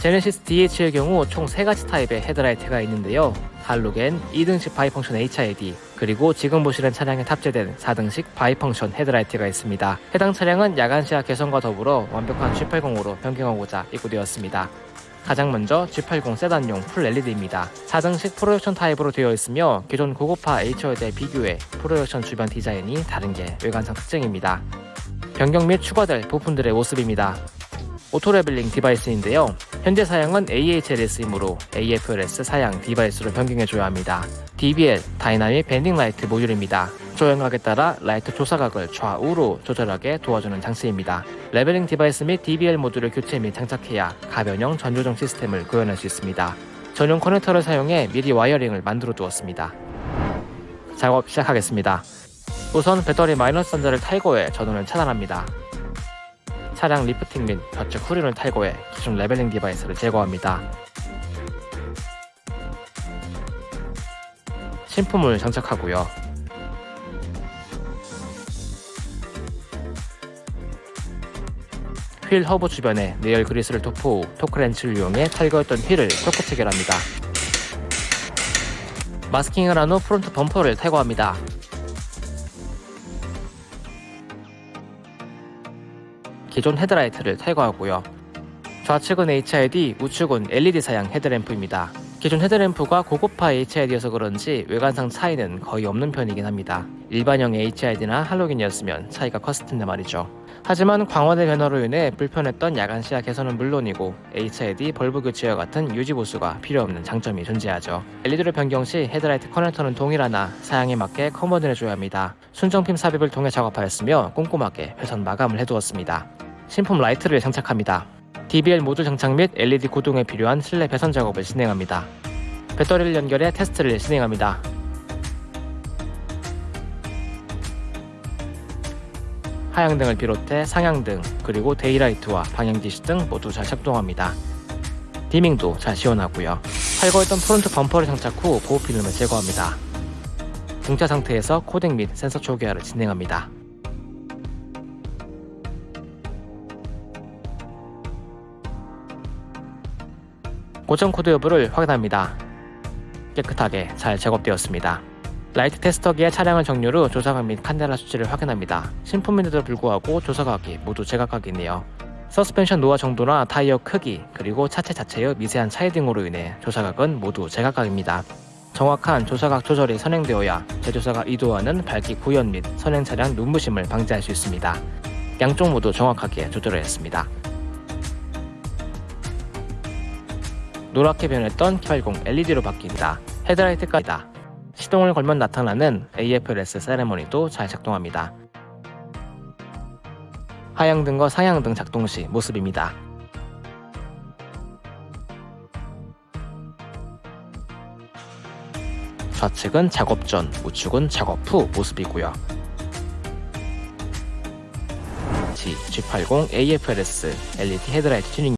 제네시스 DH의 경우 총 3가지 타입의 헤드라이트가 있는데요. 할로겐, 2등식 bi-function HID, 그리고 지금 보시는 차량에 탑재된 4등식 bi-function 헤드라이트가 있습니다. 해당 차량은 야간 시야 개선과 더불어 완벽한 G80으로 변경하고자 입고되었습니다. 가장 먼저 G80 세단용 full LED입니다. 4등식 projection 타입으로 되어 있으며 기존 고급화 H열에 비교해 projection 주변 디자인이 다른 게 외관상 특징입니다. 변경 및 추가될 부품들의 모습입니다. auto leveling device인데요. 현재 사양은 AHLS이므로 AFLS 사양 device로 변경해줘야 합니다. DBL dynamic bending light 모듈입니다. 조향각에 따라 light 조사각을 좌우로 조절하게 도와주는 장치입니다. leveling device 및 DBL 모듈을 교체 및 장착해야 가변형 전조등 시스템을 구현할 수 있습니다. 전용 커넥터를 사용해 미리 wiring을 만들어 두었습니다. 작업 시작하겠습니다. 우선 배터리 마이너스 단자를 탈거해 전원을 차단합니다. 차량 리프팅 및 좌측 후륜을 탈거해 기존 leveling device를 제거합니다. 신품을 장착하고요. 휠 허브 주변에 내열 그리스를 도포 후 토크렌치를 이용해 탈거했던 휠을 토크 체결합니다. 마스킹을 한 후 프론트 범퍼를 탈거합니다. 기존 헤드라이트를 탈거하고요. 좌측은 HID, 우측은 LED 사양 헤드램프입니다. 기존 헤드램프가 고급화 HID여서 그런지 외관상 차이는 거의 없는 편이긴 합니다. 일반형 HID나 할로겐이었으면 차이가 컸을 텐데 말이죠. 하지만 광원의 변화로 인해 불편했던 야간 시야 개선은 물론이고 HID bulb 교체와 같은 유지 보수가 필요 없는 장점이 존재하죠. LED를 변경 시 헤드라이트 커넥터는 동일하나 사양에 맞게 conversion해 줘야 합니다. 순정핀 삽입을 통해 작업하였으며 꼼꼼하게 회선 마감을 해두었습니다. 신품 라이트를 장착합니다. DBL 모듈 장착 및 LED 구동에 필요한 실내 배선 작업을 진행합니다. 배터리를 연결해 테스트를 진행합니다. 하향등을 비롯해 상향등 그리고 daylight와 방향지시 등 모두 잘 작동합니다. dimming도 잘 시현하고요. 탈거했던 프론트 범퍼를 장착 후 보호 필름을 제거합니다. 정차 상태에서 코딩 및 센서 초기화를 진행합니다. 고장 코드 여부를 확인합니다. 깨끗하게 잘 작업되었습니다. 라이트 테스터기에 차량을 정렬 후 조사각 및 칸델라 수치를 확인합니다. 신품인데도 불구하고 조사각이 모두 제각각이네요. 서스펜션 노화 정도나 타이어 크기 그리고 차체 자체의 미세한 차이 등으로 인해 조사각은 모두 제각각입니다. 정확한 조사각 조절이 선행되어야 제조사가 의도하는 밝기 구현 및 선행 차량 눈부심을 방지할 수 있습니다. 양쪽 모두 정확하게 조절을 했습니다. 노랗게 변했던 G80 LED로 바뀐다. 헤드라이트까지 다. 시동을 걸면 나타나는 AFLS 세레머니도 잘 작동합니다. 하향등과 상향등 작동 시 모습입니다. 좌측은 작업 전, 우측은 작업 후 모습이고요. G, G80 AFLS LED 헤드라이트 튜닝